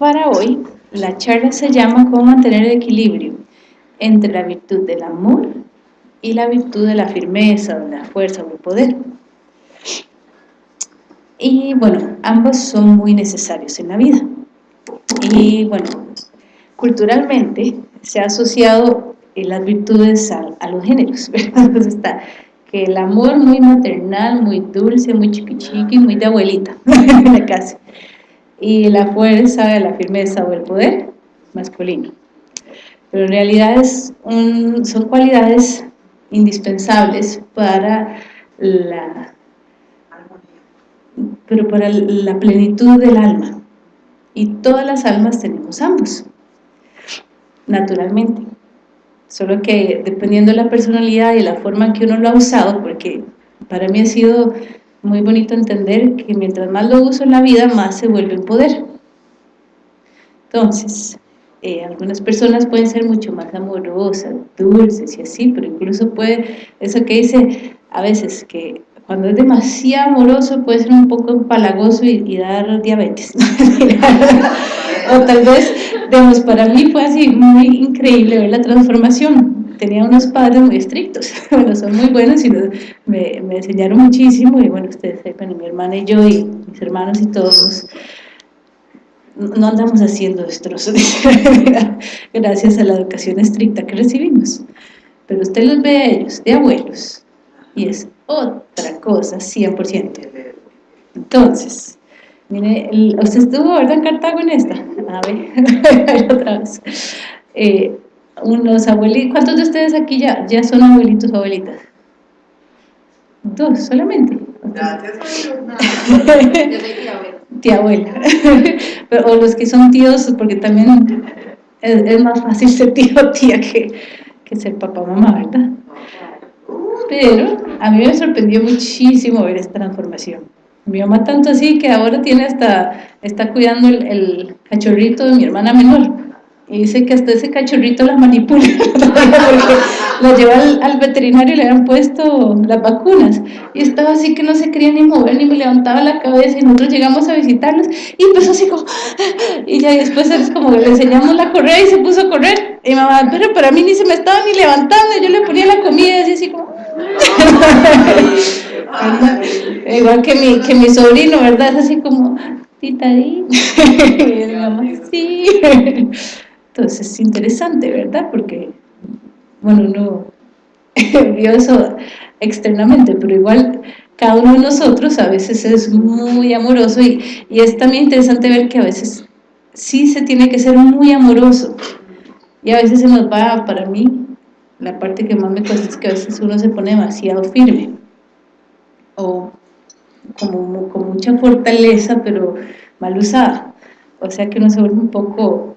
Para hoy, la charla se llama Cómo mantener el equilibrio entre la virtud del amor y la virtud de la firmeza, de la fuerza o el poder. Y bueno, ambos son muy necesarios en la vida. Y bueno, culturalmente se ha asociado las virtudes a, los géneros, Entonces está que el amor muy maternal, muy dulce, muy chiquichiqui, muy de abuelita, casa. Y la fuerza, la firmeza o el poder, masculino. Pero en realidad son cualidades indispensables para la, pero para la plenitud del alma. Y todas las almas tenemos ambos, naturalmente. Solo que dependiendo de la personalidad y la forma en que uno lo ha usado, porque para mí ha sido muy bonito entender que mientras más lo uso en la vida, más se vuelve en poder. Entonces, eh, algunas personas pueden ser mucho más amorosas, dulces y así, pero incluso puede, eso que dice a veces que cuando es demasiado amoroso puede ser un poco empalagoso y, dar diabetes. o tal vez, digamos, para mí fue así muy increíble ver la transformación. Tenía unos padres muy estrictos, bueno, son muy buenos y me, me, enseñaron muchísimo y bueno, ustedes sepan, mi hermana y yo y mis hermanos y todos no andamos haciendo destrozos gracias a la educación estricta que recibimos. Pero usted los ve a ellos, de abuelos, y es otra cosa, 100%. Entonces, mire, usted estuvo, ¿verdad, en Cartago en esta? A ver, otra vez. Eh, unos abuelitos, ¿cuántos de ustedes aquí ya, ya son abuelitos o abuelitas? Dos, solamente. tía abuela. o los que son tíos, porque también es, más fácil ser tío o tía que, que ser papá o mamá, ¿verdad? Pero a mí me sorprendió muchísimo ver esta transformación. Mi mamá tanto así que ahora tiene hasta, está cuidando el, cachorrito de mi hermana menor. Y dice que hasta ese cachorrito la manipula, porque la lleva al, veterinario y le han puesto las vacunas. Y estaba así que no se quería ni mover, ni me levantaba la cabeza, y nosotros llegamos a visitarlos, y empezó así como, y ya después es como le enseñamos la correa y se puso a correr. Y mamá, pero para mí ni se me estaba ni levantando, yo le ponía la comida y así como, Igual que mi, que mi sobrino, ¿verdad? Es así como, tita y sí. Entonces es interesante, ¿verdad? Porque, bueno, uno vio eso externamente, pero igual cada uno de nosotros a veces es muy amoroso y, y es también interesante ver que a veces sí se tiene que ser muy amoroso y a veces se nos va, para mí, la parte que más me cuesta es que a veces uno se pone demasiado firme o como con mucha fortaleza pero mal usada o sea que uno se vuelve un poco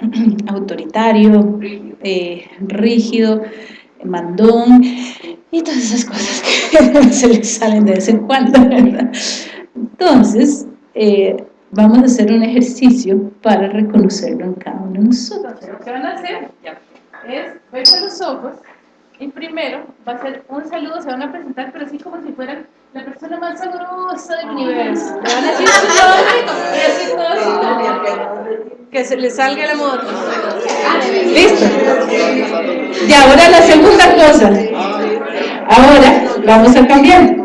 autoritario eh, rígido mandón y todas esas cosas que se le salen de vez en cuando entonces eh, vamos a hacer un ejercicio para reconocerlo en cada uno de nosotros ¿qué van a hacer? es verse los ojos y primero va a ser un saludo, se van a presentar, pero así como si fueran la persona más sabrosa del universo. Le van a decir su nombre y así todo Que se le salga la moto. ¿Listo? Y ahora la segunda cosa. Ahora vamos a cambiar.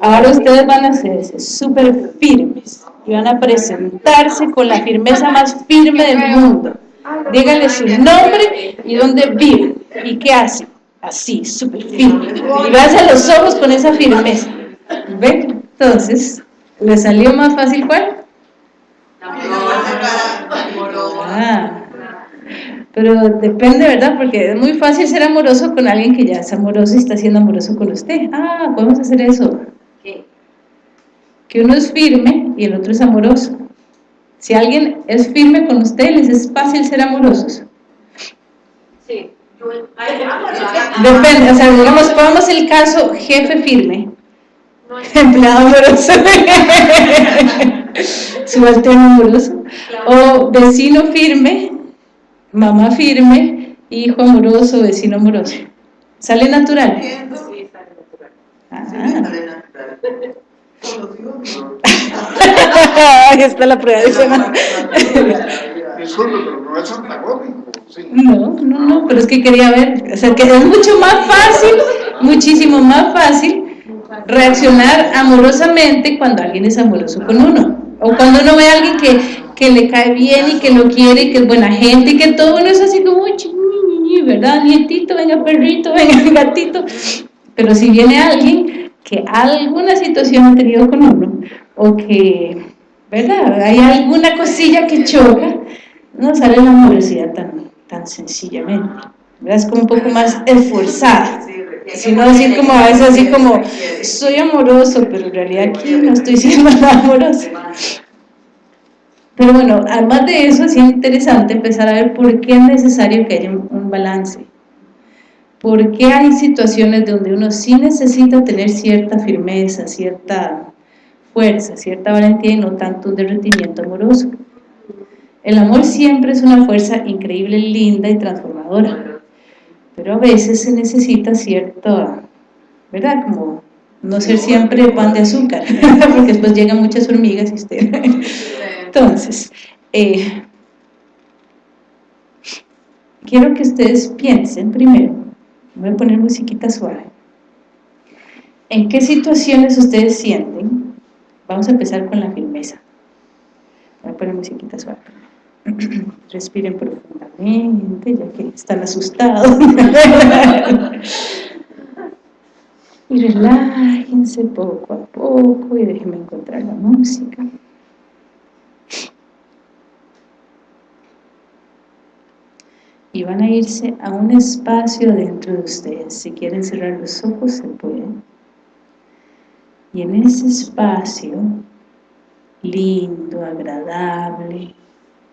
Ahora ustedes van a hacerse súper firmes y van a presentarse con la firmeza más firme del mundo díganle su nombre y dónde vive y qué hace. Así, súper firme. Y vas a los ojos con esa firmeza. ¿Ven? Entonces, ¿le salió más fácil cuál? Ah, pero depende, ¿verdad? Porque es muy fácil ser amoroso con alguien que ya es amoroso y está siendo amoroso con usted. Ah, podemos hacer eso. Que uno es firme y el otro es amoroso. Si alguien es firme con usted, les es fácil ser amorosos. Sí. Depende, o sea, digamos, pongamos el caso jefe firme, empleado amoroso, subalterno amoroso, o vecino firme, mamá firme, hijo amoroso, vecino amoroso. ¿Sale natural? Sí, sale natural. Ah. Ahí está la prueba de semana. pero no es antagónico. No, no, no, pero es que quería ver, o sea, que es mucho más fácil, muchísimo más fácil reaccionar amorosamente cuando alguien es amoroso con uno. O cuando uno ve a alguien que, que le cae bien y que lo quiere y que es buena gente y que todo uno es así como, ¿verdad? Nietito, venga perrito, venga gatito. Pero si viene alguien que alguna situación ha tenido con uno, o que, ¿verdad? Hay alguna cosilla que choca, no sale la amorosidad tan, tan sencillamente. ¿verdad? Es como un poco más esforzada. Si no decir como a veces así como, soy amoroso, pero en realidad aquí no estoy siendo amoroso. Pero bueno, además de eso es interesante empezar a ver por qué es necesario que haya un balance. ¿Por qué hay situaciones donde uno sí necesita tener cierta firmeza, cierta fuerza, cierta valentía y no tanto un derretimiento amoroso? El amor siempre es una fuerza increíble, linda y transformadora, pero a veces se necesita cierta, ¿verdad? Como no ser siempre pan de azúcar, porque después llegan muchas hormigas y usted... Entonces, eh, quiero que ustedes piensen primero, voy a poner musiquita suave, ¿en qué situaciones ustedes sienten? Vamos a empezar con la firmeza, voy a poner musiquita suave. Respiren profundamente, ya que están asustados. y relájense poco a poco y déjenme encontrar la música. y van a irse a un espacio dentro de ustedes. Si quieren cerrar los ojos, se pueden. Y en ese espacio, lindo, agradable,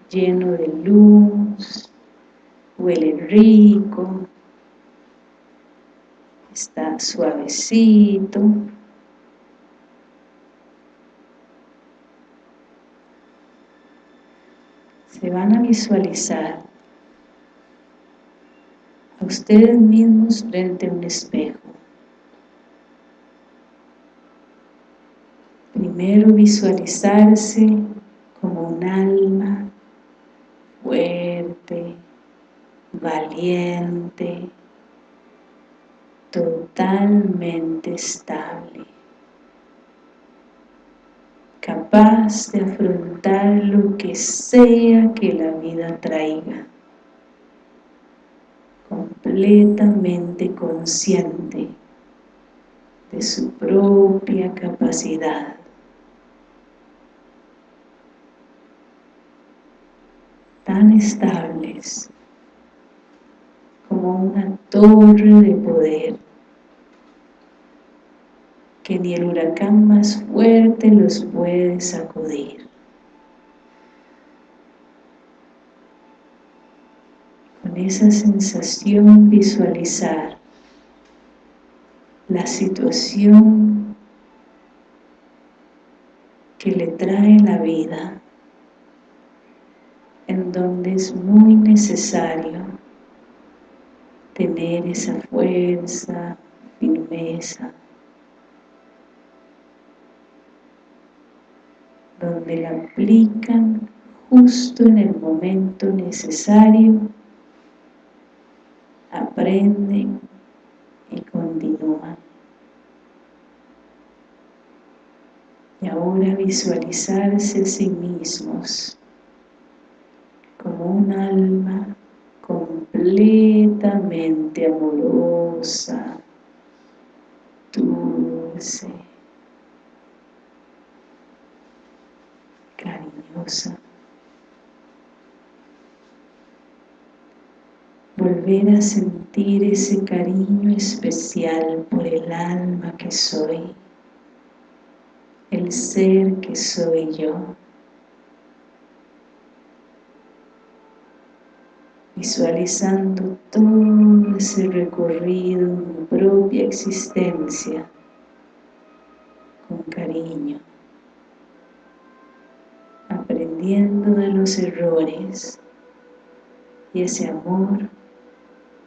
lleno de luz, huele rico, está suavecito, se van a visualizar ustedes mismos frente a un espejo. Primero visualizarse como un alma fuerte, valiente, totalmente estable, capaz de afrontar lo que sea que la vida traiga completamente consciente de su propia capacidad. Tan estables como una torre de poder que ni el huracán más fuerte los puede sacudir. esa sensación visualizar la situación que le trae la vida en donde es muy necesario tener esa fuerza, firmeza, donde la aplican justo en el momento necesario aprenden y continúan. Y ahora visualizarse a sí mismos como un alma completamente amorosa, dulce, cariñosa. volver a sentir ese cariño especial por el alma que soy, el ser que soy yo. Visualizando todo ese recorrido en mi propia existencia con cariño, aprendiendo de los errores y ese amor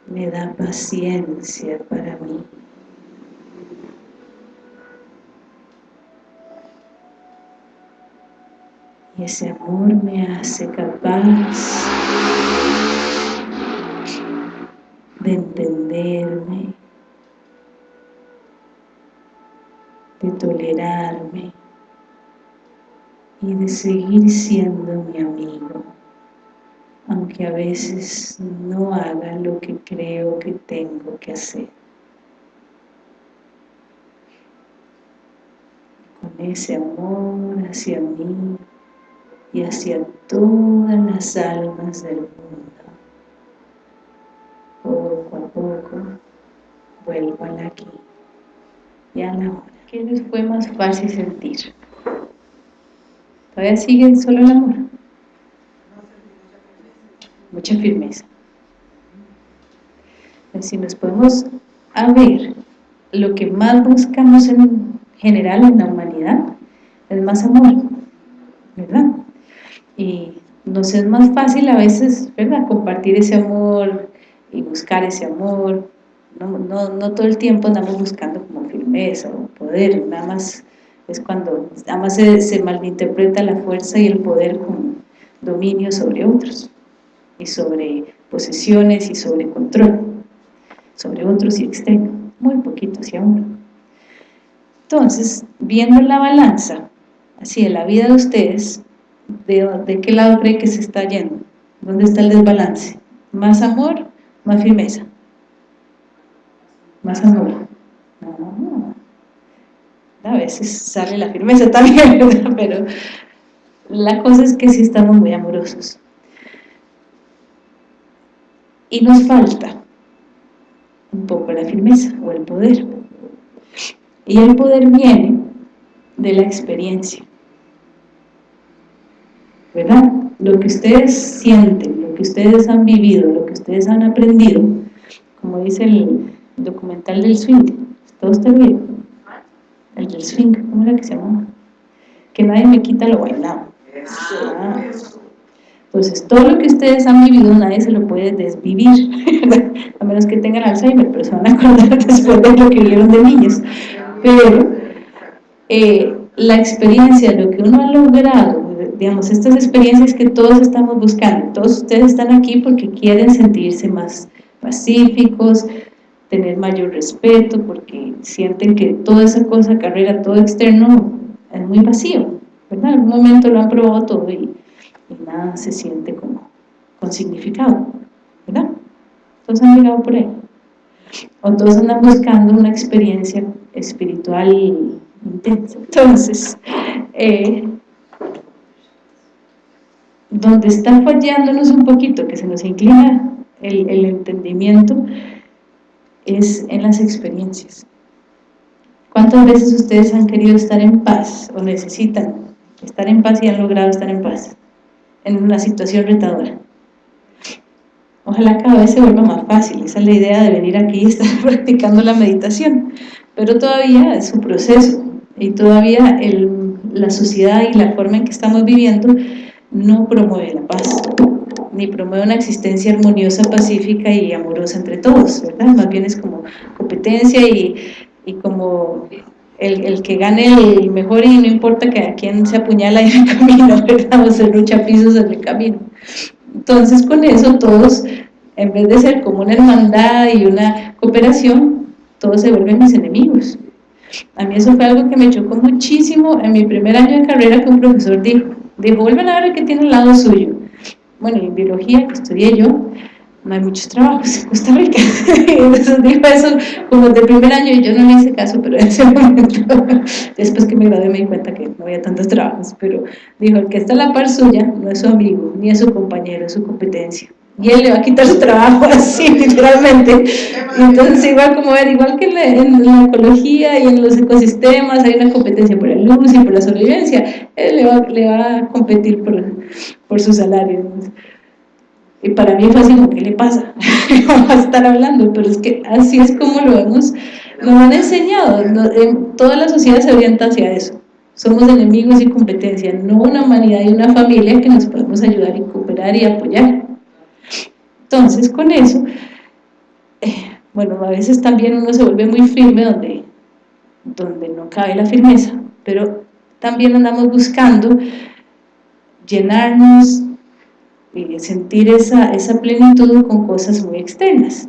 me da paciencia para mí. Y ese amor me hace capaz de entenderme, de tolerarme y de seguir siendo mi amigo, aunque a veces no haga lo que creo que tengo que hacer. Con ese amor hacia mí y hacia todas las almas del mundo vuelvo al aquí y a la hora. ¿Qué les fue más fácil sentir? ¿Todavía siguen solo el amor? Mucha firmeza. Si nos podemos a ver, lo que más buscamos en general en la humanidad es más amor, ¿verdad? Y nos es más fácil a veces, ¿verdad? Compartir ese amor, y buscar ese amor. No, no, no todo el tiempo andamos buscando como firmeza o poder, nada más es cuando nada más se, se malinterpreta la fuerza y el poder como dominio sobre otros y sobre posesiones y sobre control sobre otros y externo, muy poquito hacia uno. Entonces, viendo la balanza, así de la vida de ustedes, ¿de, de qué lado cree que se está yendo? ¿Dónde está el desbalance? ¿Más amor más firmeza, más amor. A veces sale la firmeza también, pero la cosa es que sí estamos muy amorosos. Y nos falta un poco la firmeza o el poder. Y el poder viene de la experiencia. ¿Verdad? Lo que ustedes sienten, lo que ustedes han vivido, lo que ustedes han aprendido, como dice el documental del swing, ¿está usted bien? El del swing, ¿cómo era que se llamaba? Que nadie me quita lo bailado. Ah. Entonces, todo lo que ustedes han vivido, nadie se lo puede desvivir, a menos que tengan Alzheimer, pero se van a acordar después de lo que vivieron de niños. Pero eh, la experiencia, lo que uno ha logrado digamos, estas experiencias que todos estamos buscando, todos ustedes están aquí porque quieren sentirse más pacíficos, tener mayor respeto, porque sienten que toda esa cosa, carrera, todo externo, es muy vacío, ¿verdad? En algún momento lo han probado todo y, nada se siente como con significado, ¿verdad? Todos han llegado por ahí. O todos andan buscando una experiencia espiritual intensa. Entonces, eh, donde está fallándonos un poquito, que se nos inclina el, el entendimiento, es en las experiencias. ¿Cuántas veces ustedes han querido estar en paz o necesitan estar en paz y han logrado estar en paz en una situación retadora? Ojalá cada vez se vuelva más fácil, esa es la idea de venir aquí y estar practicando la meditación, pero todavía es un proceso y todavía el, la sociedad y la forma en que estamos viviendo no promueve la paz, ni promueve una existencia armoniosa, pacífica y amorosa entre todos, ¿verdad? Más bien es como competencia y, y como el, el, que gane el mejor y no importa que a quién se apuñala en el camino, ¿verdad? O se lucha pisos en el camino. Entonces con eso todos, en vez de ser como una hermandad y una cooperación, todos se vuelven mis enemigos. A mí eso fue algo que me chocó muchísimo en mi primer año de carrera que un profesor dijo, Dijo, vuelven a ver que tiene al lado suyo. Bueno, en biología, que estudié yo, no hay muchos trabajos en Costa Rica. Entonces dijo eso como de primer año y yo no le hice caso, pero en ese momento, después que me gradué me di cuenta que no había tantos trabajos, pero dijo, el que está a la par suya no es su amigo, ni es su compañero, es su competencia y él le va a quitar su trabajo así, literalmente. entonces, igual como ver, igual que en la, ecología y en los ecosistemas hay una competencia por la luz y por la sobrevivencia, él le va, le va a competir por, por su salario. Y para mí fue así ¿qué le pasa? Vamos a estar hablando, pero es que así es como lo hemos, nos han enseñado, en toda la sociedad se orienta hacia eso. Somos enemigos y competencia, no una humanidad y una familia que nos podemos ayudar y cooperar y apoyar. Entonces, con eso, eh, bueno, a veces también uno se vuelve muy firme donde, donde no cabe la firmeza, pero también andamos buscando llenarnos y sentir esa, esa plenitud con cosas muy externas.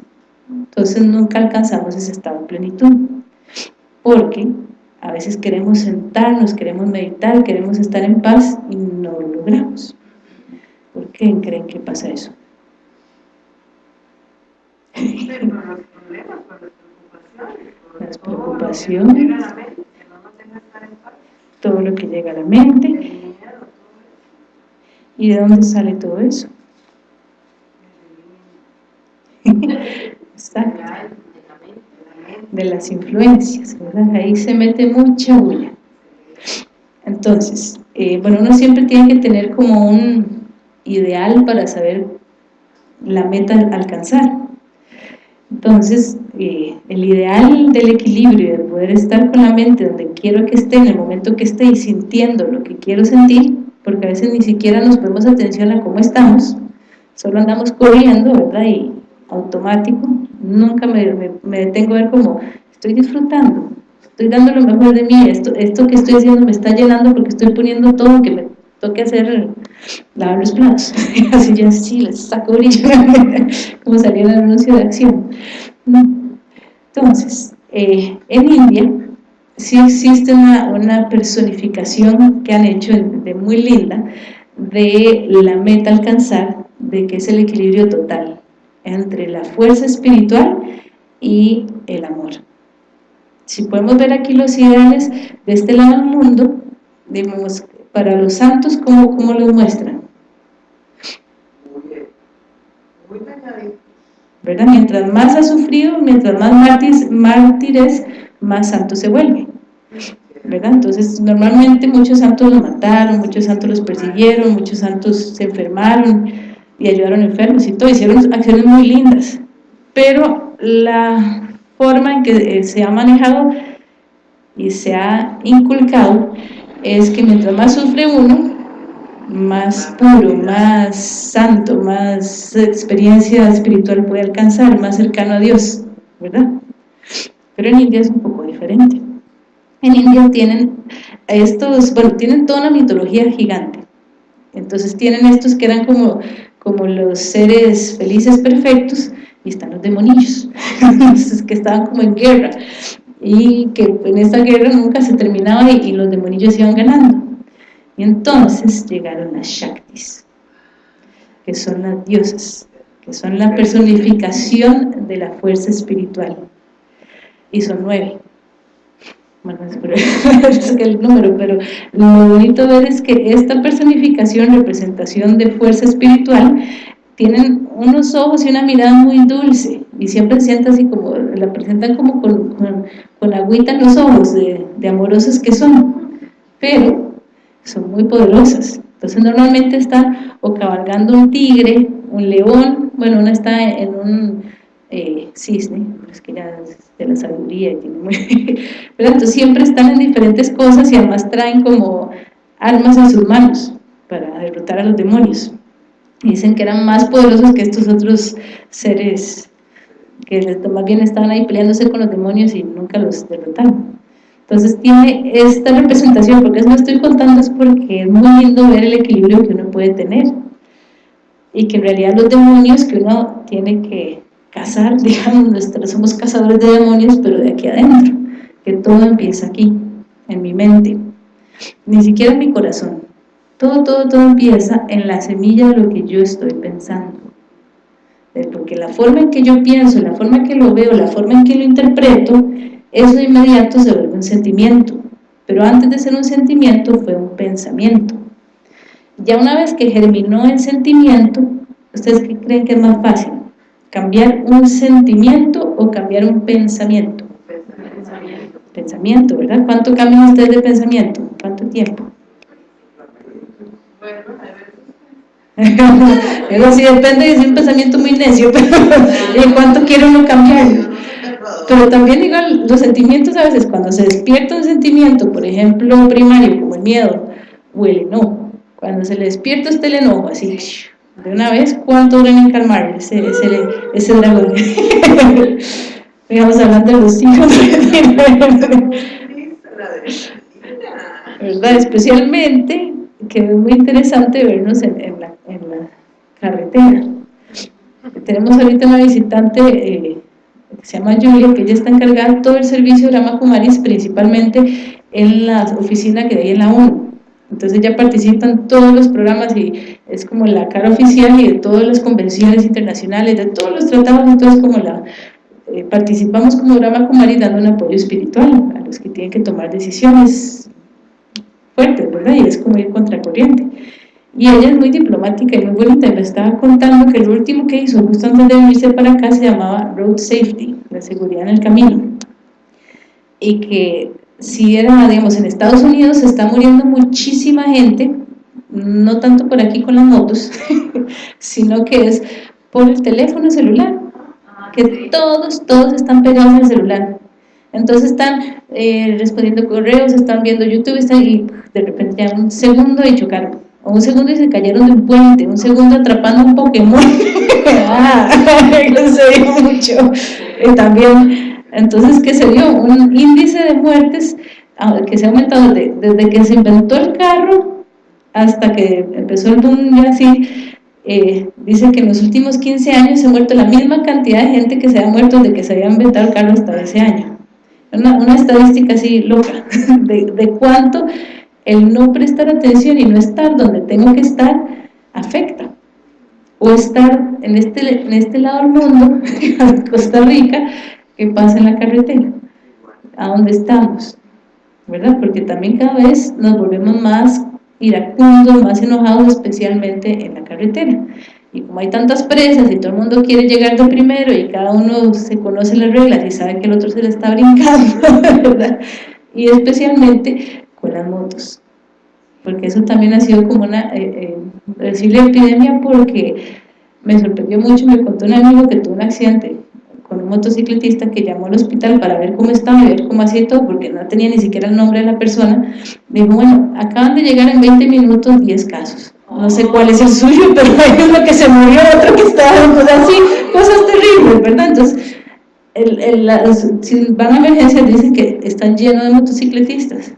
Entonces nunca alcanzamos ese estado de plenitud, porque a veces queremos sentarnos, queremos meditar, queremos estar en paz y no lo logramos. ¿Por qué creen que pasa eso? Las preocupaciones, todo lo que llega a la mente. ¿Y de dónde sale todo eso? De las influencias, ¿verdad? Ahí se mete mucha bulla. Entonces, eh, bueno, uno siempre tiene que tener como un ideal para saber la meta a alcanzar. Entonces, eh, el ideal del equilibrio, de poder estar con la mente donde quiero que esté, en el momento que esté y sintiendo lo que quiero sentir, porque a veces ni siquiera nos ponemos atención a cómo estamos, solo andamos corriendo, ¿verdad? Y automático, nunca me, me, detengo a ver cómo estoy disfrutando, estoy dando lo mejor de mí, esto, esto que estoy haciendo me está llenando porque estoy poniendo todo que me toque hacer, lavar los platos, así ya sí, les saco brillo, como en el anuncio de acción. Entonces, eh, en India sí existe una, una, personificación que han hecho de, muy linda de la meta alcanzar, de que es el equilibrio total entre la fuerza espiritual y el amor. Si podemos ver aquí los ideales de este lado del mundo, digamos, para los santos, ¿cómo, cómo los muestran? ¿verdad? Mientras más ha sufrido, mientras más mártires, mártires más santo se vuelve. ¿verdad? Entonces, normalmente muchos santos los mataron, muchos santos los persiguieron, muchos santos se enfermaron y ayudaron enfermos y todo, hicieron acciones muy lindas. Pero la forma en que eh, se ha manejado y se ha inculcado es que mientras más sufre uno, más puro, más santo, más experiencia espiritual puede alcanzar, más cercano a Dios, ¿verdad? Pero en India es un poco diferente. En India tienen estos, bueno, tienen toda una mitología gigante. Entonces tienen estos que eran como, como los seres felices perfectos y están los demonillos, que estaban como en guerra y que en esta guerra nunca se terminaba y, los demonillos iban ganando. Y entonces llegaron las Shaktis, que son las diosas, que son la personificación de la fuerza espiritual. Y son nueve. Bueno, es el número, pero lo bonito ver es que esta personificación, representación de fuerza espiritual, tienen unos ojos y una mirada muy dulce y siempre sienten así como, la presentan como con, con, agüita en los ojos de, de amorosos que son, pero son muy poderosas. Entonces normalmente están o cabalgando un tigre, un león, bueno, una está en un eh, cisne, es que ya es de la sabiduría. Pero entonces siempre están en diferentes cosas y además traen como armas en sus manos para derrotar a los demonios. Dicen que eran más poderosos que estos otros seres que más bien estaban ahí peleándose con los demonios y nunca los derrotaron. Entonces tiene esta representación, porque eso no estoy contando es porque es muy lindo ver el equilibrio que uno puede tener y que en realidad los demonios que uno tiene que cazar, digamos, somos cazadores de demonios, pero de aquí adentro, que todo empieza aquí, en mi mente, ni siquiera en mi corazón, todo, todo, todo empieza en la semilla de lo que yo estoy pensando, porque la forma en que yo pienso, la forma en que lo veo, la forma en que lo interpreto, eso de inmediato se vuelve un sentimiento, pero antes de ser un sentimiento fue un pensamiento. Ya una vez que germinó el sentimiento, ¿ustedes qué creen que es más fácil? ¿Cambiar un sentimiento o cambiar un pensamiento? Pensamiento. Pensamiento, ¿verdad? ¿Cuánto cambian ustedes de pensamiento? ¿Cuánto tiempo? Eso sí depende es un pensamiento muy necio, pero ¿en cuánto quiere uno cambiarlo? Pero también igual los sentimientos a veces cuando se despierta un sentimiento, por ejemplo primario como el miedo o el enojo, cuando se le despierta este el enojo así, de una vez, ¿cuánto duran en calmar ese, ese, ese dragón? Digamos hablando de los hijos. ¿Verdad? Especialmente que es muy interesante vernos en, la, carretera. Tenemos ahorita una visitante eh, que se llama Julia, que ella está encargada de todo el servicio de Rama Kumaris, principalmente en la oficina que hay en la ONU. Entonces ella participa en todos los programas y es como la cara oficial y de todas las convenciones internacionales, de todos los tratados, entonces como la, eh, participamos como Rama Kumaris dando un apoyo espiritual a los que tienen que tomar decisiones fuertes, ¿verdad? Y es como ir contracorriente. Y ella es muy diplomática y muy bonita, me estaba contando que lo último que hizo justo antes de venirse para acá se llamaba Road Safety, la seguridad en el camino. Y que si era, digamos, en Estados Unidos se está muriendo muchísima gente, no tanto por aquí con las motos, sino que es por el teléfono celular, que todos, todos están pegados el celular. Entonces están eh, respondiendo correos, están viendo YouTube están, y de repente ya un segundo y chocaron. O un segundo y se cayeron de un puente, un segundo atrapando un Pokémon. ah, mucho. También, entonces, ¿qué se dio? Un índice de muertes ah, que se ha aumentado desde que se inventó el carro hasta que empezó el boom y así, eh, dice que en los últimos 15 años se ha muerto la misma cantidad de gente que se ha muerto desde que se había inventado el carro hasta ese año una, estadística así loca, de, cuánto el no prestar atención y no estar donde tengo que estar, afecta. O estar en este, en este lado del mundo, Costa Rica, que pasa en la carretera, a dónde estamos, ¿verdad? Porque también cada vez nos volvemos más iracundos, más enojados, especialmente en la carretera y como hay tantas presas y todo el mundo quiere llegar de primero y cada uno se conoce las reglas y sabe que el otro se le está brincando, ¿verdad? Y especialmente con las motos, porque eso también ha sido como una, eh, eh, epidemia porque me sorprendió mucho, me contó un amigo que tuvo un accidente con un motociclista que llamó al hospital para ver cómo estaba y ver cómo hacía todo, porque no tenía ni siquiera el nombre de la persona, dijo, bueno, acaban de llegar en 20 minutos 10 casos, no sé cuál es el suyo, pero hay uno que se murió, otro que está, pues así, cosas terribles, ¿verdad? Entonces, si van a emergencias dicen que están llenos de motocicletistas,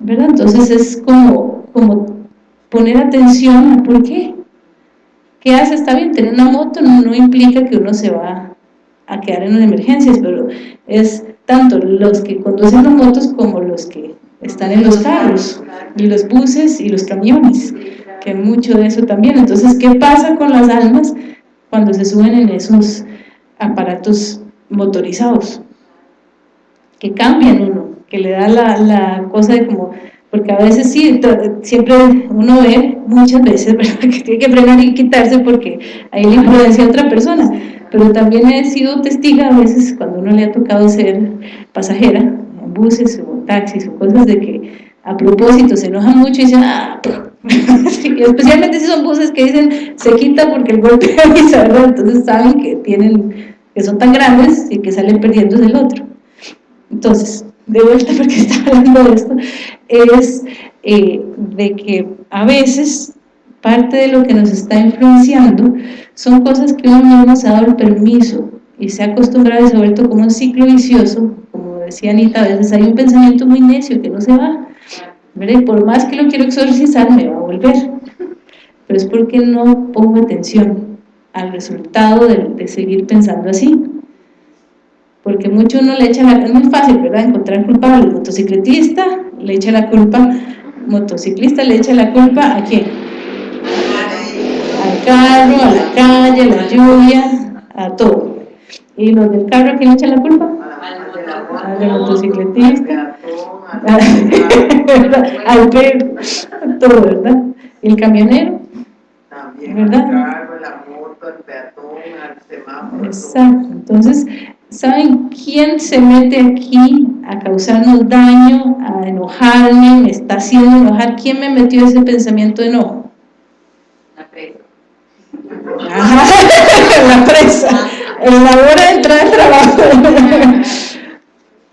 ¿verdad? Entonces es como, poner atención a por qué. ¿Qué hace? Está bien, tener una moto no, implica que uno se va a quedar en las emergencias, pero es tanto los que conducen las motos como los que están en los carros, y los buses y los camiones que mucho de eso también. Entonces, ¿qué pasa con las almas cuando se suben en esos aparatos motorizados? Que cambian uno, que le da la, la cosa de como, porque a veces sí, siempre uno ve muchas veces que tiene que frenar y quitarse porque hay la imprudencia de otra persona, pero también he sido testiga a veces cuando uno le ha tocado ser pasajera en buses o taxis o cosas de que a propósito se enojan mucho y dicen, ah, especialmente si son buses que dicen se quita porque el golpe avisa, ¿verdad? Entonces saben que tienen, que son tan grandes y que salen perdiendo del otro. Entonces, de vuelta porque está hablando de esto, es eh, de que a veces parte de lo que nos está influenciando son cosas que uno no nos ha dado el permiso y se ha acostumbrado a se como un ciclo vicioso, como decía Anita, a veces hay un pensamiento muy necio que no se va, por más que lo quiero exorcizar, me va a volver. Pero es porque no pongo atención al resultado de, seguir pensando así. Porque mucho uno le echa la... Es muy fácil, ¿verdad? Encontrar culpable. El motociclista le echa la culpa... Motociclista le echa la culpa ¿a quién? Al carro, a la calle, a la lluvia, a todo. ¿Y los del carro quién le echa la culpa? Al motociclista al ver todo, ¿verdad? El camionero, También ¿verdad? El carro, la moto, el peatón, el semáforo. Exacto, entonces, ¿saben quién se mete aquí a causarnos daño, a enojarme, me está haciendo enojar? ¿Quién me metió ese pensamiento de enojo? La presa. la presa, en la hora de entrar al trabajo.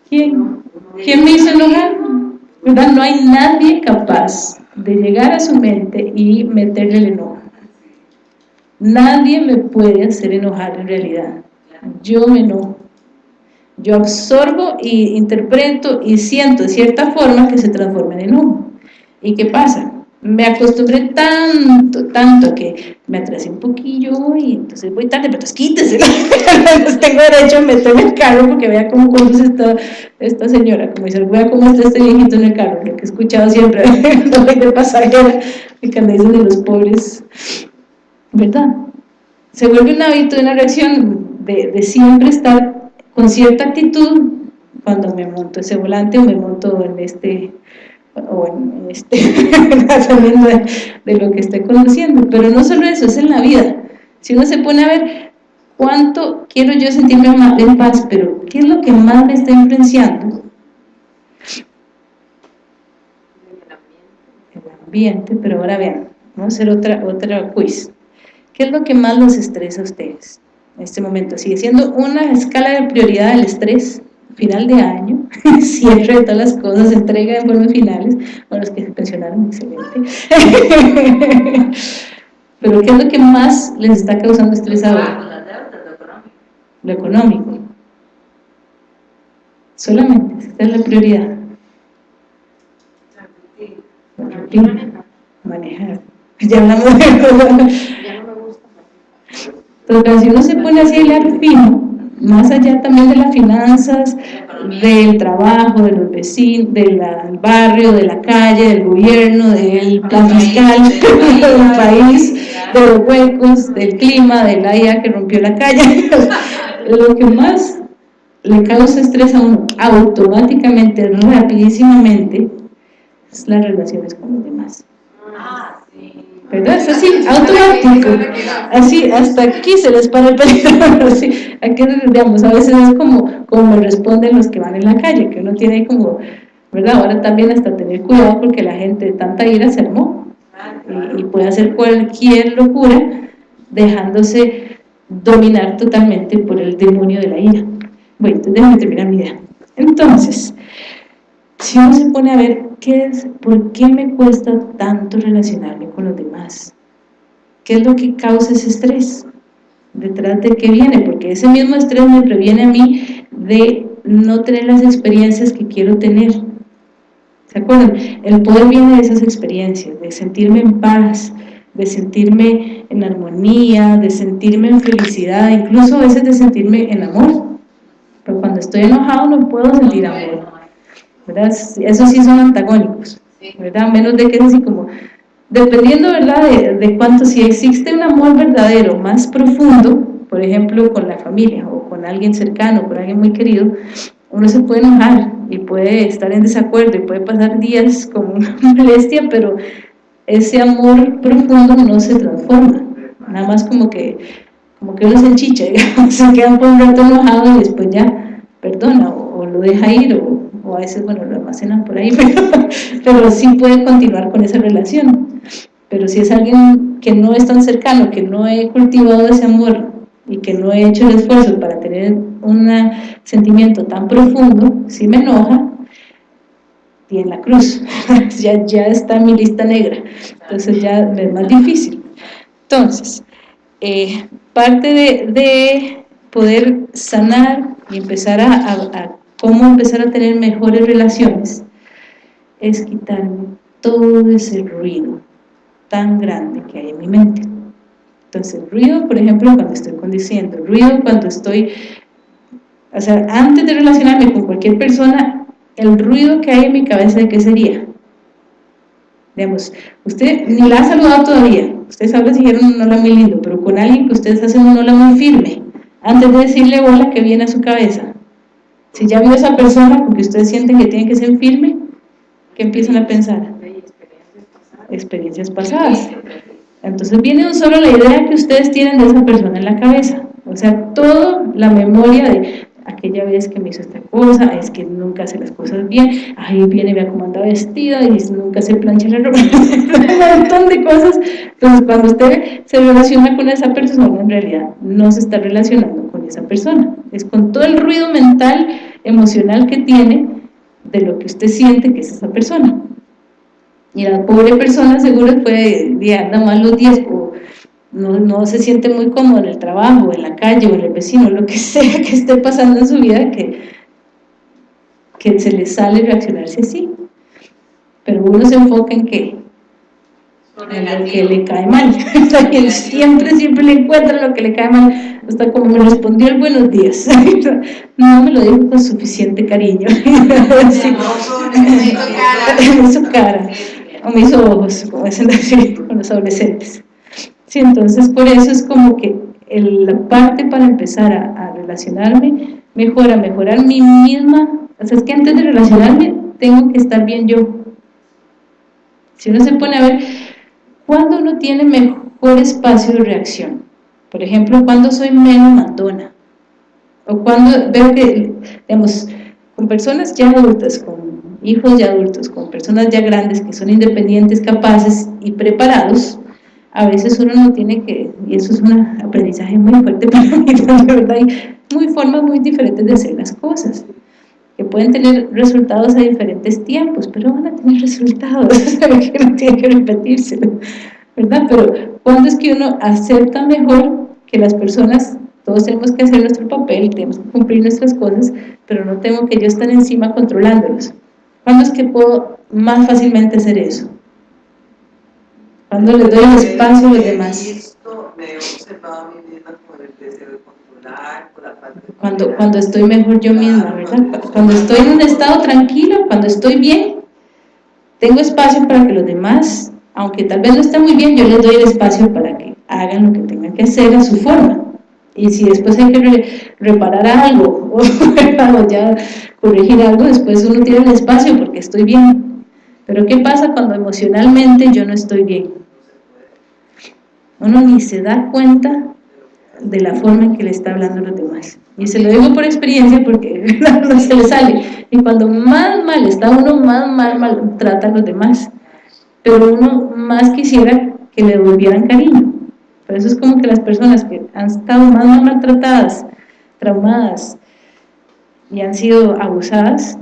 ¿Quién? ¿Quién me hizo enojar? ¿Verdad? No hay nadie capaz de llegar a su mente y meterle el enojo. Nadie me puede hacer enojar en realidad. Yo me enojo. Yo absorbo y interpreto y siento de cierta forma que se transforma en enojo. ¿Y qué pasa? me acostumbré tanto, tanto que me atrasé un poquillo y entonces voy tarde, pero entonces quítese, tengo derecho a meterme en el carro porque vea cómo conduce esta, esta señora, como dice, vea cómo está este viejito en el carro, lo que he escuchado siempre, no voy de pasajera, y que dicen de los pobres, ¿verdad? Se vuelve un hábito, una reacción de, de siempre estar con cierta actitud cuando me monto ese volante o me monto en este o en este, de, de, lo que esté conociendo, pero no solo eso, es en la vida. Si uno se pone a ver cuánto quiero yo sentirme en paz, pero ¿qué es lo que más me está influenciando? El ambiente, pero ahora vean, vamos a hacer otra, otra quiz. ¿Qué es lo que más los estresa a ustedes en este momento? Sigue siendo una escala de prioridad del estrés, final de año, cierre de todas las cosas, entrega de informes finales, bueno, los que se pensionaron, excelente. Pero ¿qué es lo que más les está causando estrés ahora? Lo económico. Solamente, esta es la prioridad. Manejar. Ya hablamos de Entonces, si uno se pone así el fino, más allá también de las finanzas, del trabajo, de los vecinos, del barrio, de la calle, del gobierno, del plan fiscal, del país, de los huecos, del clima, de la IA que rompió la calle, lo que más le causa estrés a uno automáticamente, rapidísimamente, es las relaciones con los demás. ¿Verdad? Es así, automático, así, hasta aquí se les para el peligro, así, aquí, digamos, a veces es como, como me responden los que van en la calle, que uno tiene como, ¿verdad? Ahora también hasta tener cuidado porque la gente de tanta ira se armó y, y puede hacer cualquier locura dejándose dominar totalmente por el demonio de la ira. Bueno, entonces déjame terminar mi idea. Entonces, si uno se pone a ver qué es, por qué me cuesta tanto relacionarme con los demás, qué es lo que causa ese estrés, detrás de qué viene, porque ese mismo estrés me previene a mí de no tener las experiencias que quiero tener. ¿Se acuerdan? El poder viene de esas experiencias, de sentirme en paz, de sentirme en armonía, de sentirme en felicidad, incluso a veces de sentirme en amor. Pero cuando estoy enojado no puedo sentir amor. ¿Verdad? Esos sí son antagónicos, ¿verdad? Menos de que es así como, dependiendo, ¿verdad? De, de cuánto, si existe un amor verdadero más profundo, por ejemplo, con la familia o con alguien cercano, con alguien muy querido, uno se puede enojar y puede estar en desacuerdo y puede pasar días con una molestia, pero ese amor profundo no se transforma, nada más como que, como que uno se enchicha, se queda por un rato enojado y después ya perdona o, o lo deja ir o o a veces, bueno, lo almacenan por ahí, pero, sí puede continuar con esa relación. Pero si es alguien que no es tan cercano, que no he cultivado ese amor y que no he hecho el esfuerzo para tener un sentimiento tan profundo, si me enoja, y en la cruz, ya, ya está mi lista negra, entonces ya es más difícil. Entonces, eh, parte de, de, poder sanar y empezar a cómo empezar a tener mejores relaciones, es quitarme todo ese ruido tan grande que hay en mi mente. Entonces, ruido, por ejemplo, cuando estoy condiciendo, ruido cuando estoy, o sea, antes de relacionarme con cualquier persona, el ruido que hay en mi cabeza, ¿de qué sería? Digamos, usted ni la ha saludado todavía, usted sabe si dijeron un hola muy lindo, pero con alguien que ustedes hacen un hola muy firme, antes de decirle hola, que viene a su cabeza? Si ya vio esa persona porque ustedes sienten que tiene que ser firme, ¿qué empiezan a pensar? Experiencias pasadas. Entonces viene solo la idea que ustedes tienen de esa persona en la cabeza. O sea, toda la memoria de aquella vez que me hizo esta cosa, es que nunca hace las cosas bien, ahí viene, vea cómo anda vestida, y nunca se plancha la ropa, un montón de cosas. Entonces, cuando usted se relaciona con esa persona, en realidad no se está relacionando con esa persona, es con todo el ruido mental, emocional que tiene de lo que usted siente que es esa persona. Y la pobre persona seguro puede, anda mal los días, o no, no, se siente muy cómodo en el trabajo, en la calle o en el vecino, lo que sea que esté pasando en su vida, que, que se le sale reaccionarse así. Pero uno se enfoca en qué? lo que le cae mal. siempre, siempre le encuentra lo que le cae mal. Hasta como me respondió el buenos días. No me lo dijo con suficiente cariño. Sí. me hizo cara. O me hizo ojos, como dicen con los adolescentes. Sí, entonces por eso es como que la parte para empezar a, a relacionarme mejora, mejorar mi misma, o sea, es que antes de relacionarme tengo que estar bien yo. Si uno se pone a ver, ¿cuándo uno tiene mejor espacio de reacción? Por ejemplo, cuando soy menos mandona, o cuando veo que, digamos, con personas ya adultas, con hijos ya adultos, con personas ya grandes que son independientes, capaces y preparados, a veces uno no tiene que, y eso es un aprendizaje muy fuerte para mí, de verdad, hay muy formas muy diferentes de hacer las cosas que pueden tener resultados a diferentes tiempos, pero van a tener resultados, que no tiene que repetirse, ¿verdad? Pero cuando es que uno acepta mejor que las personas, todos tenemos que hacer nuestro papel, tenemos que cumplir nuestras cosas, pero no tengo que yo estar encima controlándolos. ¿Cuándo es que puedo más fácilmente hacer eso? Cuando le doy el espacio a los demás. Me he observado a mí misma con el deseo de cuando, cuando estoy mejor yo misma, ¿verdad? Cuando estoy en un estado tranquilo, cuando estoy bien, tengo espacio para que los demás, aunque tal vez no estén muy bien, yo les doy el espacio para que hagan lo que tengan que hacer a su forma. Y si después hay que reparar algo o ya corregir algo, después uno tiene el espacio porque estoy bien. Pero ¿qué pasa cuando emocionalmente yo no estoy bien? Uno ni se da cuenta de la forma en que le está hablando a los demás. Y se lo digo por experiencia porque no se le sale. Y cuando más mal está uno, más mal, mal trata a los demás. Pero uno más quisiera que le devolvieran cariño. Por eso es como que las personas que han estado más mal maltratadas, traumadas y han sido abusadas,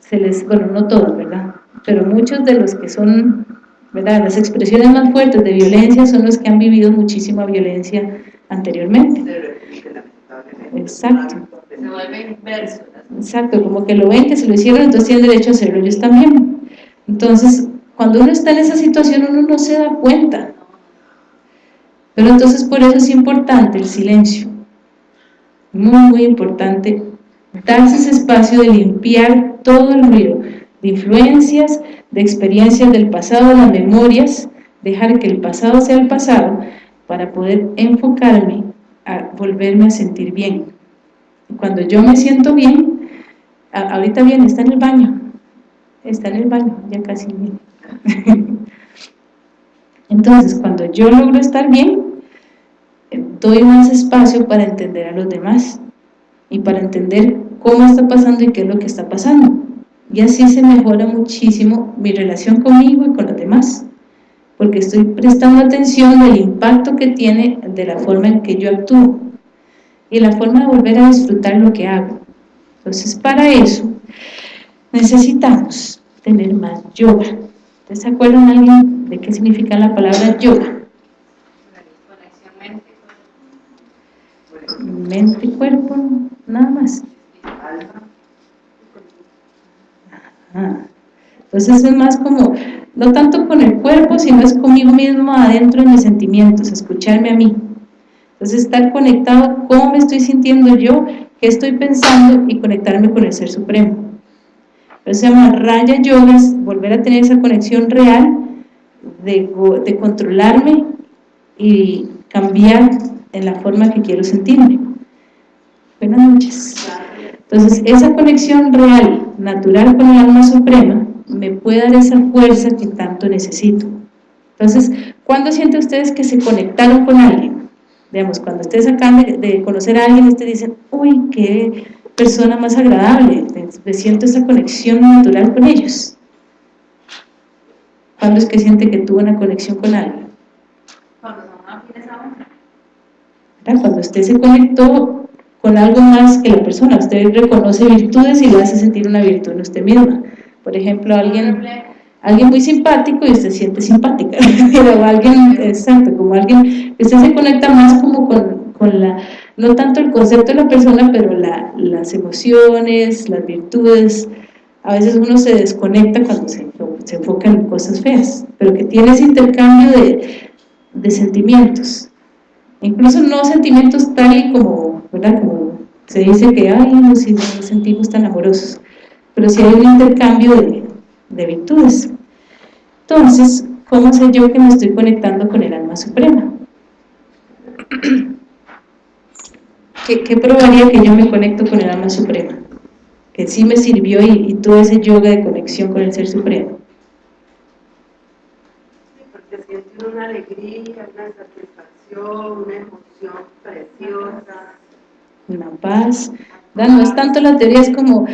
se les, bueno, no todos, ¿verdad? Pero muchos de los que son, ¿verdad? Las expresiones más fuertes de violencia son los que han vivido muchísima violencia anteriormente. Exacto. Se vuelve inverso. Exacto, como que lo ven que se lo hicieron, entonces tienen derecho a hacerlo ellos también. Entonces, cuando uno está en esa situación, uno no se da cuenta. Pero entonces por eso es importante el silencio. Muy, muy importante darse ese espacio de limpiar todo el ruido de influencias, de experiencias del pasado, las memorias, dejar que el pasado sea el pasado para poder enfocarme a volverme a sentir bien. Cuando yo me siento bien, ahorita bien, está en el baño, está en el baño, ya casi bien. Entonces, cuando yo logro estar bien, eh, doy más espacio para entender a los demás y para entender cómo está pasando y qué es lo que está pasando. Y así se mejora muchísimo mi relación conmigo y con los demás porque estoy prestando atención del impacto que tiene de la forma en que yo actúo y la forma de volver a disfrutar lo que hago. Entonces, para eso necesitamos tener más yoga. ¿Ustedes se acuerdan alguien de qué significa la palabra yoga? Mente, cuerpo, nada más. Entonces es más como no tanto con el cuerpo, sino es conmigo mismo adentro de mis sentimientos, escucharme a mí. Entonces estar conectado, cómo me estoy sintiendo yo, qué estoy pensando y conectarme con el Ser Supremo. Eso se llama Raya Yoga, volver a tener esa conexión real de, de controlarme y cambiar en la forma que quiero sentirme. Buenas noches. Entonces, esa conexión real, natural con el alma suprema, me puede dar esa fuerza que tanto necesito. Entonces, ¿cuándo sienten ustedes que se conectaron con alguien? Digamos, cuando ustedes acaban de, conocer a alguien, ustedes dicen, uy, qué persona más agradable, me siento esa conexión natural con ellos. ¿Cuándo es que siente que tuvo una conexión con alguien? Cuando Cuando usted se conectó con algo más que la persona, usted reconoce virtudes y le hace sentir una virtud en usted misma. Por ejemplo, alguien, alguien muy simpático y usted se siente simpática, pero alguien, exacto, como alguien, usted se conecta más como con, con la, no tanto el concepto de la persona, pero la, las emociones, las virtudes, a veces uno se desconecta cuando se se enfoca en cosas feas, pero que tiene ese intercambio de, de sentimientos, incluso no sentimientos tal y como, ¿verdad? Como se dice que, ay, no, si nos sentimos tan amorosos, pero si hay un intercambio de, de virtudes. Entonces, ¿cómo sé yo que me estoy conectando con el alma suprema? ¿Qué, ¿Qué, probaría que yo me conecto con el alma suprema? Que sí me sirvió y, y todo ese yoga de conexión con el ser supremo. Sí, porque siente una alegría, una satisfacción, una emoción preciosa. Una paz. No es tanto la teoría, es como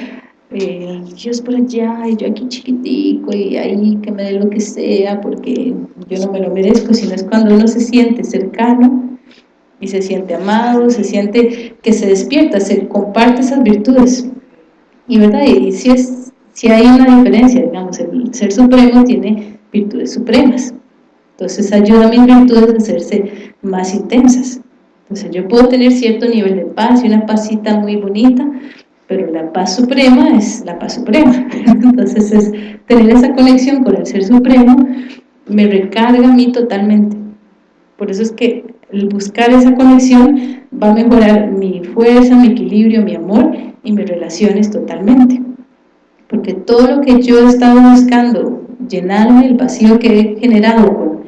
eh, Dios por allá y yo aquí chiquitico y ahí que me dé lo que sea porque yo no me lo merezco, sino es cuando uno se siente cercano y se siente amado, se siente que se despierta, se comparte esas virtudes. Y verdad, y si, es, si hay una diferencia, digamos, el ser supremo tiene virtudes supremas. Entonces ayuda a mis virtudes a hacerse más intensas. Entonces yo puedo tener cierto nivel de paz y una pasita muy bonita, pero la paz suprema es la paz suprema. Entonces es tener esa conexión con el Ser Supremo me recarga a mí totalmente. Por eso es que el buscar esa conexión va a mejorar mi fuerza, mi equilibrio, mi amor y mis relaciones totalmente. Porque todo lo que yo he estado buscando, llenarme el vacío que he generado con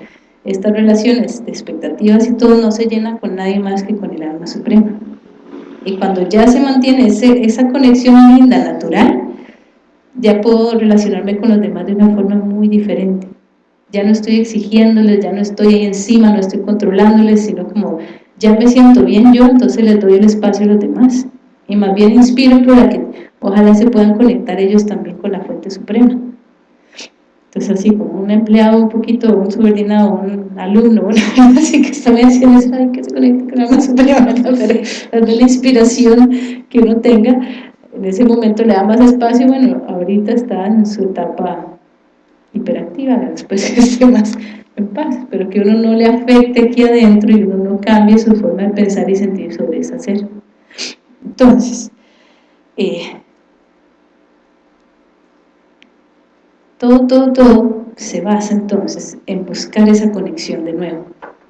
estas relaciones de expectativas y todo, no se llena con nadie más que con el alma suprema. Y cuando ya se mantiene ese, esa conexión linda, natural, ya puedo relacionarme con los demás de una forma muy diferente ya no estoy exigiéndoles, ya no estoy ahí encima, no estoy controlándoles, sino como ya me siento bien yo, entonces les doy el espacio a los demás. Y más bien inspiro para que ojalá se puedan conectar ellos también con la fuente suprema. Entonces así como un empleado un poquito, un subordinado, un alumno, así que está haciendo eso, ay, que se conecte con la fuente suprema, pero la inspiración que uno tenga, en ese momento le da más espacio, bueno, ahorita está en su etapa hiperactiva, después esté más en paz, pero que uno no le afecte aquí adentro y uno no cambie su forma de pensar y sentir sobre ese ser. Entonces, eh, todo, todo, todo se basa entonces en buscar esa conexión de nuevo,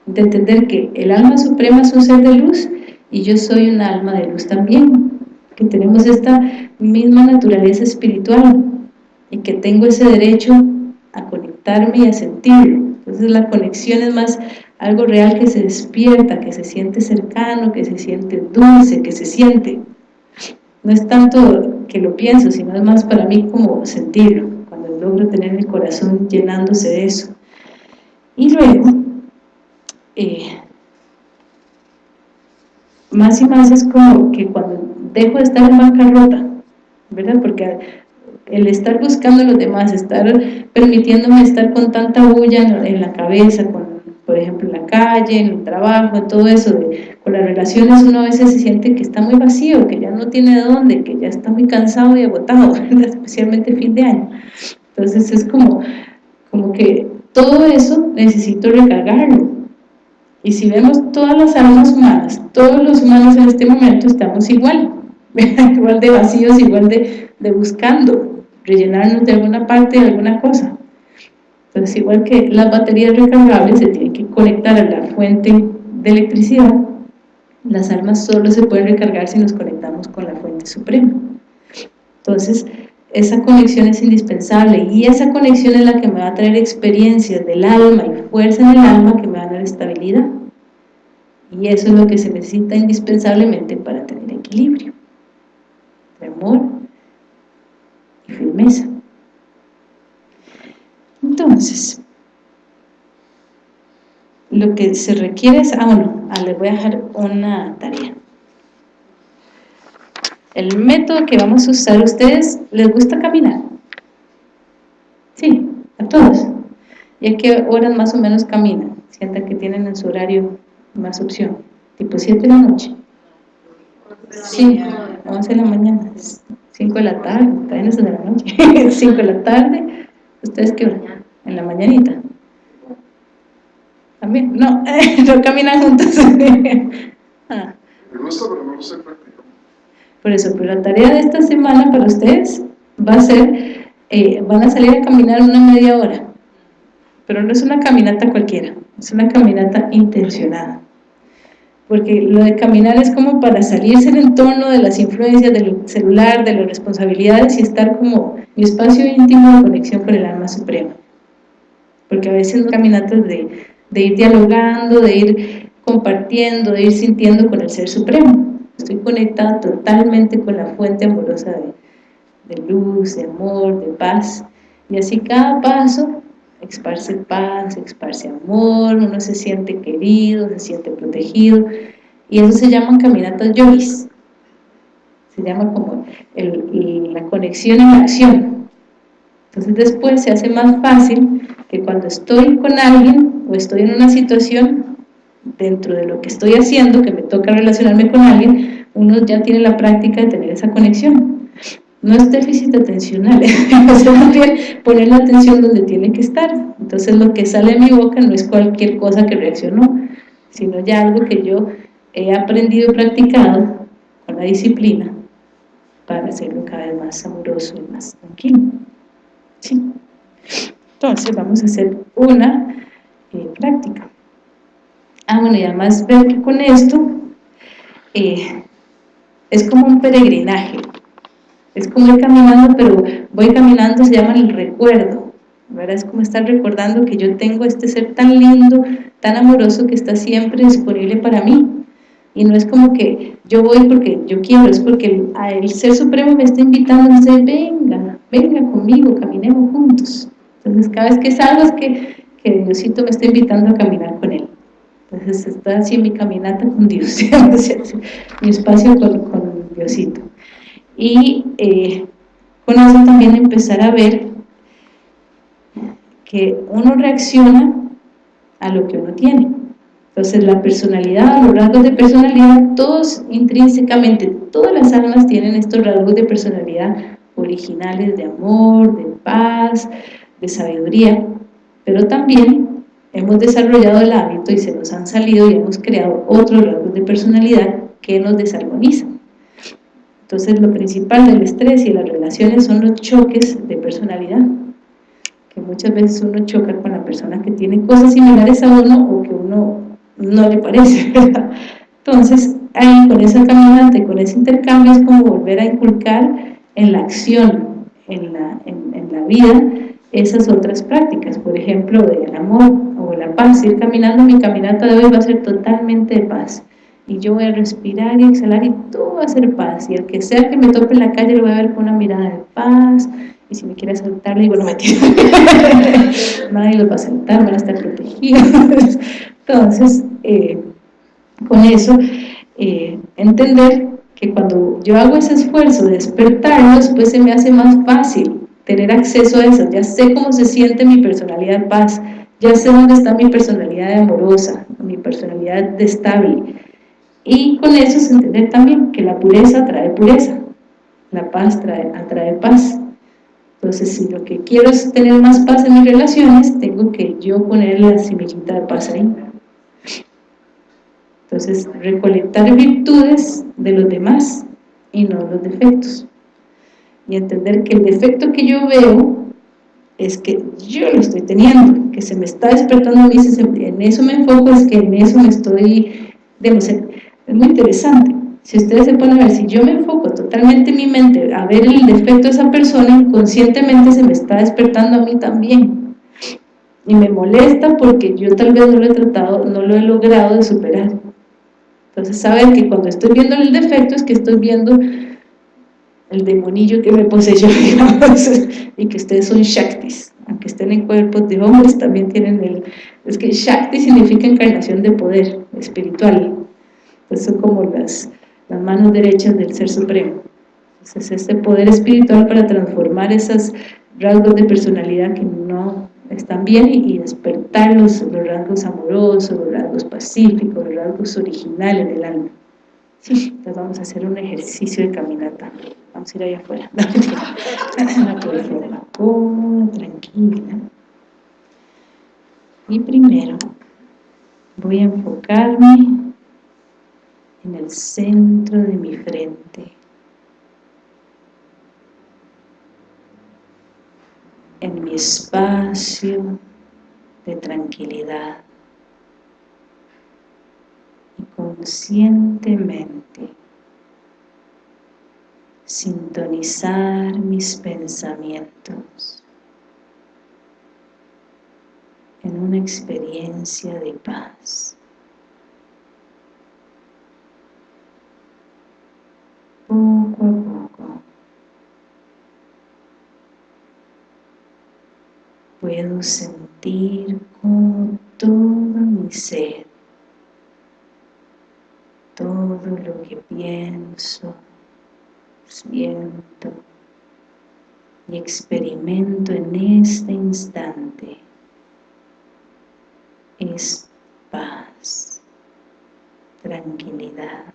de entender que el alma suprema es un ser de luz y yo soy un alma de luz también, que tenemos esta misma naturaleza espiritual y que tengo ese derecho a conectarme y a sentirlo. Entonces la conexión es más algo real que se despierta, que se siente cercano, que se siente dulce, que se siente. No es tanto que lo pienso, sino es más para mí como sentirlo, logro tener el corazón llenándose de eso. Y luego, eh, más y más es como que cuando dejo de estar en bancarrota, ¿verdad? Porque el estar buscando a los demás, estar permitiéndome estar con tanta bulla en, la cabeza, con, por ejemplo, en la calle, en el trabajo, todo eso, con las relaciones uno a veces se siente que está muy vacío, que ya no tiene de dónde, que ya está muy cansado y agotado, especialmente fin de año. Entonces es como, como que todo eso necesito recargarlo. Y si vemos todas las almas humanas, todos los humanos en este momento estamos igual, igual de vacíos, igual de, de buscando, rellenarnos de alguna parte de alguna cosa. Entonces, igual que las baterías recargables se tienen que conectar a la fuente de electricidad, las almas solo se pueden recargar si nos conectamos con la fuente suprema. Entonces, esa conexión es indispensable y esa conexión es la que me va a traer experiencias del alma y fuerza en el alma que me van a dar estabilidad. Y eso es lo que se necesita indispensablemente para tener equilibrio. Amor, y firmeza. Entonces, lo que se requiere es, ah bueno, ah, les voy a dejar una tarea. El método que vamos a usar, ¿ustedes les gusta caminar? Sí, a todos. ¿Y a qué horas más o menos caminan? Sientan que tienen en su horario más opción. Tipo 7 de la noche. Sí, 11 de la mañana. 5 de la tarde, también es de la noche, 5 de la tarde, ¿ustedes qué hora? En la mañanita. También, no, no caminan juntos. ah. Me gusta, pero no Por eso, pero la tarea de esta semana para ustedes va a ser eh, van a salir a caminar una media hora, pero no es una caminata cualquiera, es una caminata intencionada. Porque lo de caminar es como para salirse del entorno de las influencias del celular, de las responsabilidades y estar como mi espacio íntimo de conexión con el alma suprema. Porque a veces no caminatas de ir dialogando, de ir compartiendo, de ir sintiendo con el Ser Supremo. Estoy conectada totalmente con la fuente amorosa de, luz, de amor, de paz. Y así cada paso esparce paz, esparce amor, uno se siente querido, se siente protegido, y eso se llaman caminatas yogis, se llama como la conexión en acción. Entonces después se hace más fácil que cuando estoy con alguien o estoy en una situación, dentro de lo que estoy haciendo, que me toca relacionarme con alguien, uno ya tiene la práctica de tener esa conexión no es déficit atencional, es bien poner la atención donde tiene que estar. Entonces lo que sale de mi boca no es cualquier cosa que reaccionó, sino ya algo que yo he aprendido y practicado con la disciplina para hacerlo cada vez más amoroso y más tranquilo. Entonces vamos a hacer una eh, práctica. Ah, bueno, y además veo que con esto eh, es como un peregrinaje, es como ir caminando, pero voy caminando, se llama el recuerdo, ¿verdad? Es como estar recordando que yo tengo este ser tan lindo, tan amoroso, que está siempre disponible para mí. Y no es como que yo voy porque yo quiero, es porque el, Ser Supremo me está invitando a decir, venga, venga conmigo, caminemos juntos. Entonces cada vez que salgo es que, que Diosito me está invitando a caminar con Él. Entonces está así mi caminata con Dios, mi espacio con, con Diosito y eh, con eso también empezar a ver que uno reacciona a lo que uno tiene. Entonces la personalidad, los rasgos de personalidad, todos intrínsecamente, todas las almas tienen estos rasgos de personalidad originales de amor, de paz, de sabiduría, pero también hemos desarrollado el hábito y se nos han salido y hemos creado otros rasgos de personalidad que nos desarmonizan. Entonces lo principal del estrés y las relaciones son los choques de personalidad, que muchas veces uno choca con la persona que tiene cosas similares a uno o que uno no le parece. Entonces ahí con esa caminante, con ese intercambio es como volver a inculcar en la acción, en la, en la vida, esas otras prácticas, por ejemplo, del amor o la paz, ir caminando, mi caminata de hoy va a ser totalmente de paz, y yo voy a respirar y exhalar y todo va a ser paz. Y el que sea que me tope en la calle lo voy a ver con una mirada de paz. Y si me quiere saltar le digo no me nadie los va a saltar, van a estar protegidos. Entonces eh, con eso eh, entender que cuando yo hago ese esfuerzo de despertarlos pues se me hace más fácil tener acceso a eso, ya sé cómo se siente mi personalidad paz ya sé dónde está mi personalidad amorosa, mi personalidad de estable y con eso es entender también que la pureza trae pureza, la paz trae, atrae paz. Entonces, si lo que quiero es tener más paz en mis relaciones, tengo que yo poner la semillita de paz ahí. Entonces, recolectar virtudes de los demás y no los defectos. Y entender que el defecto que yo veo es que yo lo estoy teniendo, que se me está despertando mí, en eso me enfoco, es que en eso me estoy, es muy interesante. Si ustedes se ponen a ver, si yo me enfoco totalmente en mi mente a ver el defecto de esa persona, inconscientemente se me está despertando a mí también. Y me molesta porque yo tal vez no lo he tratado, no lo he logrado de superar. Entonces, saber que cuando estoy viendo el defecto es que estoy viendo el demonillo que me poseyó, digamos, y que ustedes son Shaktis, aunque estén en cuerpos de hombres, también tienen el... Es que Shakti significa encarnación de poder espiritual, son como las, las manos derechas del Ser Supremo. Entonces, este poder espiritual para transformar esos rasgos de personalidad que no están bien y, despertar los, los, rasgos amorosos, los rasgos pacíficos, los rasgos originales del alma. Sí, entonces vamos a hacer un ejercicio de caminata. Vamos a ir allá afuera. No, tranquila. Y primero voy a enfocarme en el centro de mi frente. en mi espacio de tranquilidad y conscientemente sintonizar mis pensamientos en una experiencia de paz. Poco a poco puedo sentir como todo mi ser, todo lo que pienso, siento y experimento en este instante es paz, tranquilidad.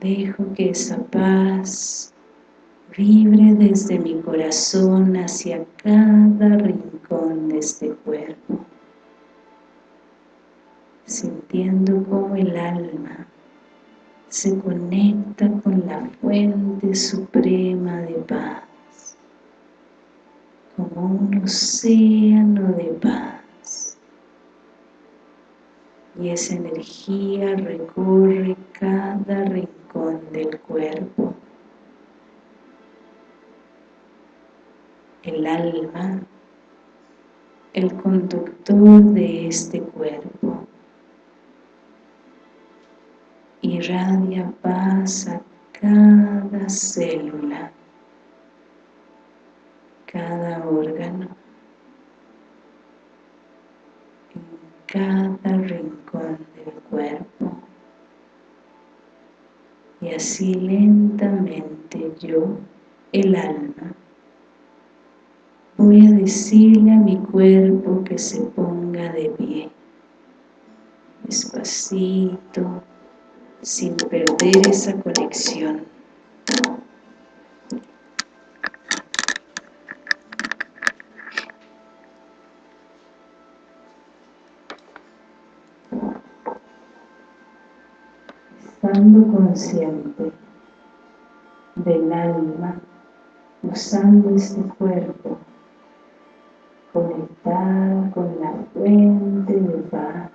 Dejo que esa paz vibre desde mi corazón hacia cada rincón de este cuerpo sintiendo como el alma se conecta con la fuente suprema de paz, como un océano de paz. Y esa energía recorre cada rincón del cuerpo. El alma, el conductor de este cuerpo irradia paz a cada célula, cada órgano, en cada rincón del cuerpo. Y así lentamente yo, el alma, voy a decirle a mi cuerpo que se ponga de pie, despacito, sin perder esa conexión. Consciente del alma, usando este cuerpo, conectar con la fuente de paz,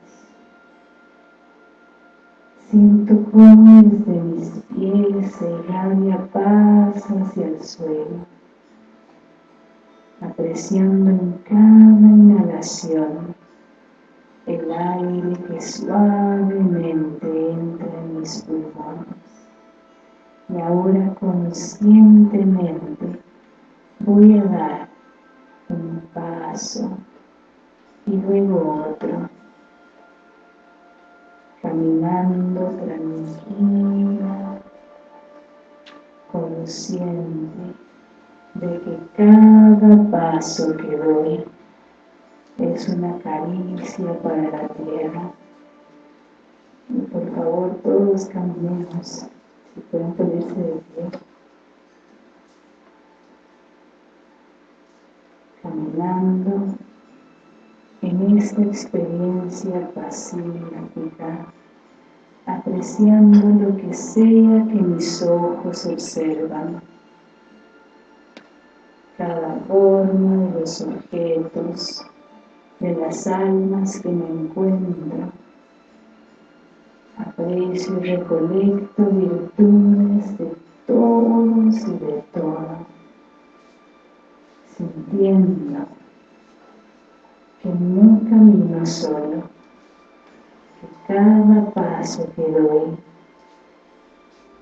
Siento cómo desde mis pies se irradia paz hacia el suelo, apreciando en cada inhalación el aire que suavemente Y ahora conscientemente voy a dar un paso y luego otro caminando tranquila, consciente de que cada paso que doy es una caricia para la tierra. Y por favor todos caminemos, si pueden ponerse de pie. Caminando en esta experiencia pacífica, apreciando lo que sea que mis ojos observan, cada forma de los objetos, de las almas que me encuentro, aprecio y recolecto virtudes de todos y de todo, sintiendo que no camino solo, que cada paso que doy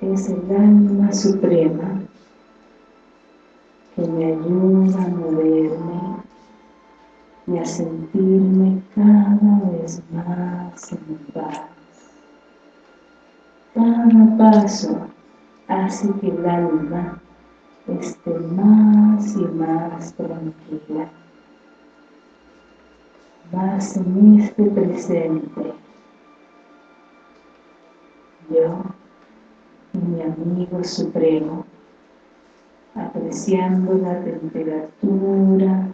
es el alma suprema que me ayuda a moverme y a sentirme cada vez más en paz. Cada paso hace que el alma esté más y más tranquila más en este presente. Yo y mi amigo supremo, apreciando la temperatura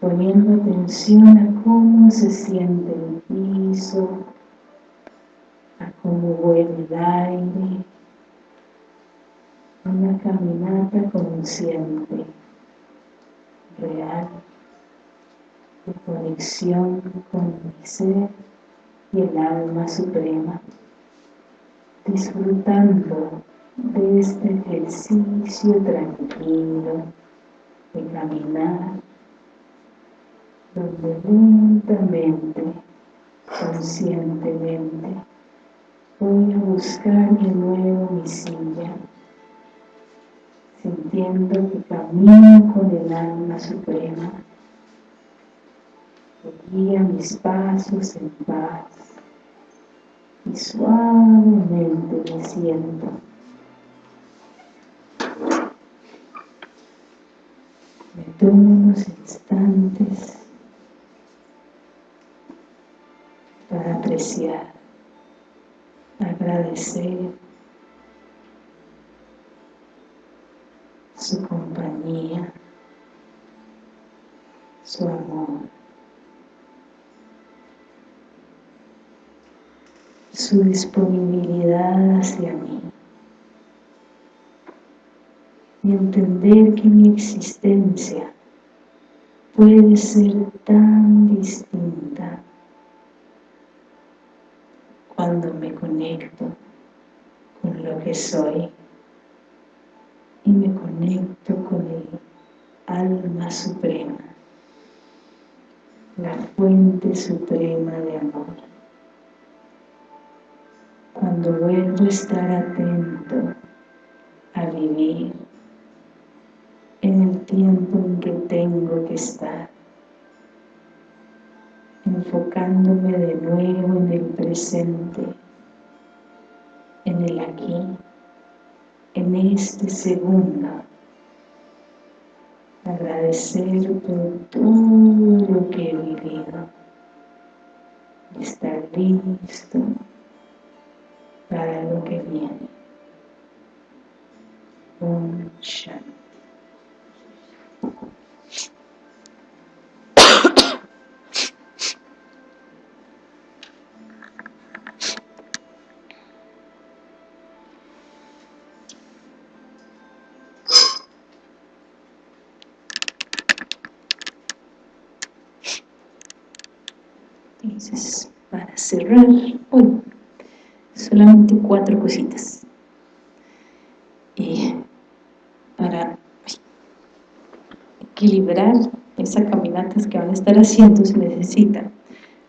poniendo atención a cómo se siente el piso, vuelve el aire, una caminata consciente, real, de conexión con mi ser y el alma suprema, disfrutando de este ejercicio tranquilo de caminar, donde lentamente, conscientemente, voy a buscar de nuevo mi silla, sintiendo que camino con el alma suprema, que guía mis pasos en paz y suavemente me siento. Me tomo unos instantes para apreciar, agradecer su compañía, su amor, su disponibilidad hacia mí y entender que mi existencia puede ser tan distinta cuando me conecto con lo que soy y me conecto con el alma suprema, la fuente suprema de amor. Cuando vuelvo a estar atento a vivir en el tiempo en que tengo que estar, enfocándome de nuevo en el presente, en el aquí, en este segundo, agradecer por todo lo que he vivido, estar listo para lo que viene. Om Shanti. Cerrar hoy, solamente cuatro cositas. Y para equilibrar esas caminatas que van a estar haciendo se necesita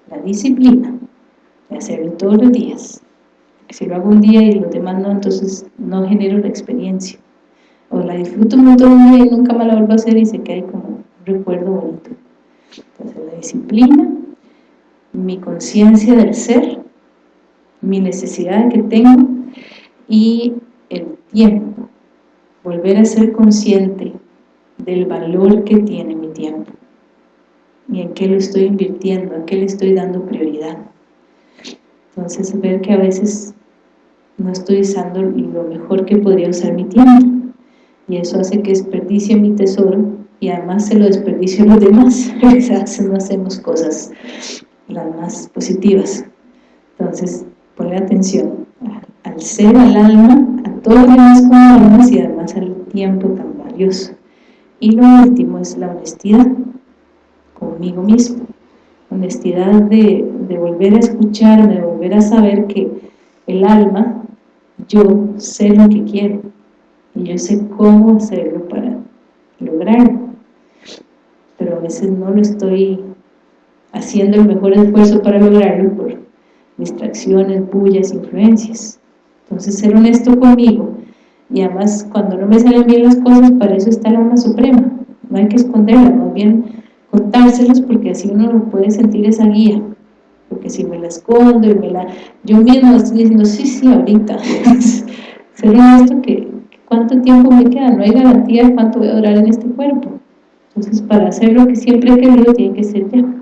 la disciplina de hacerlo todos los días. Si lo hago un día y los demás no, entonces no genero la experiencia. O la disfruto un montón día y nunca me la vuelvo a hacer y se queda como un recuerdo bonito. Entonces la disciplina, mi conciencia del ser, mi necesidad que tengo y el tiempo. Volver a ser consciente del valor que tiene mi tiempo y en qué lo estoy invirtiendo, en qué le estoy dando prioridad. Entonces ver que a veces no estoy usando lo mejor que podría usar mi tiempo y eso hace que desperdicie mi tesoro y además se lo desperdicio a los demás, no hacemos cosas las más positivas. Entonces, poner atención al ser, al alma, a todos los demás almas y además al tiempo tan valioso. Y lo último es la honestidad conmigo mismo. Honestidad de, de volver a escucharme, de volver a saber que el alma, yo sé lo que quiero y yo sé cómo hacerlo para lograrlo. Pero a veces no lo estoy haciendo el mejor esfuerzo para lograrlo por distracciones, bullas, influencias. Entonces ser honesto conmigo y además cuando no me salen bien las cosas, para eso está el alma suprema. No hay que esconderlas, más bien contárselas porque así uno no puede sentir esa guía. Porque si me la escondo y me la... Yo mismo estoy diciendo, sí, sí, ahorita. ser honesto que cuánto tiempo me queda, no hay garantía de cuánto voy a durar en este cuerpo. Entonces para hacer lo que siempre he querido tiene que ser ya.